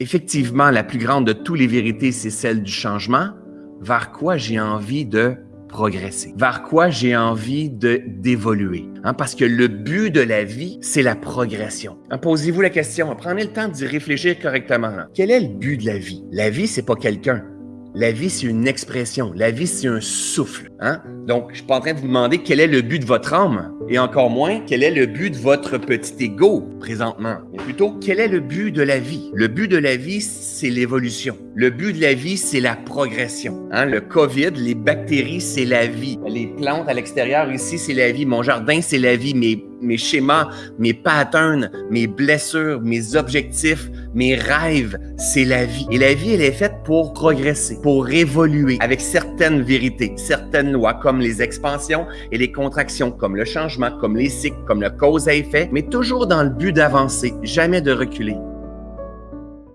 effectivement, la plus grande de toutes les vérités, c'est celle du changement, vers quoi j'ai envie de progresser, vers quoi j'ai envie d'évoluer? Hein, parce que le but de la vie, c'est la progression. Hein, Posez-vous la question, prenez le temps d'y réfléchir correctement. Quel est le but de la vie? La vie, c'est pas quelqu'un. La vie, c'est une expression. La vie, c'est un souffle. Hein? Donc, je suis pas en train de vous demander quel est le but de votre âme, et encore moins quel est le but de votre petit ego présentement, mais plutôt quel est le but de la vie? Le but de la vie, c'est l'évolution. Le but de la vie, c'est la progression. Hein? Le COVID, les bactéries, c'est la vie. Les plantes à l'extérieur ici, c'est la vie. Mon jardin, c'est la vie. Mes, mes schémas, mes patterns, mes blessures, mes objectifs, mes rêves, c'est la vie. Et la vie, elle est faite pour progresser, pour évoluer avec certaines vérités, certaines lois comme les expansions et les contractions, comme le changement, comme les cycles, comme le cause à effet, mais toujours dans le but d'avancer, jamais de reculer.